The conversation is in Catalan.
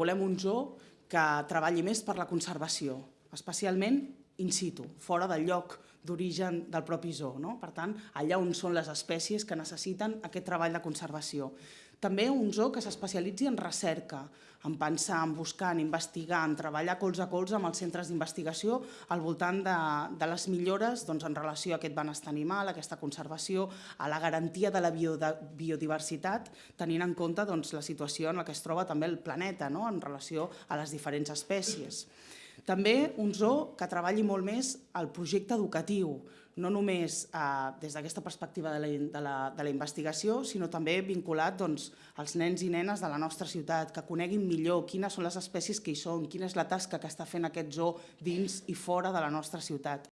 Volem un zoo que treballi més per la conservació, especialment in situ, fora del lloc d'origen del propi zoo. No? Per tant, allà on són les espècies que necessiten aquest treball de conservació. També un zoo que s'especialitzi en recerca, en pensar, en buscar, en investigar, en treballar colze a colze amb els centres d'investigació al voltant de, de les millores doncs, en relació a aquest benestar animal, a aquesta conservació, a la garantia de la biodiversitat, tenint en compte doncs, la situació en la que es troba també el planeta no? en relació a les diferents espècies. També un zoo que treballi molt més el projecte educatiu, no només eh, des d'aquesta perspectiva de la, de, la, de la investigació, sinó també vinculat doncs, als nens i nenes de la nostra ciutat, que coneguin millor quines són les espècies que hi són, quina és la tasca que està fent aquest zoo dins i fora de la nostra ciutat.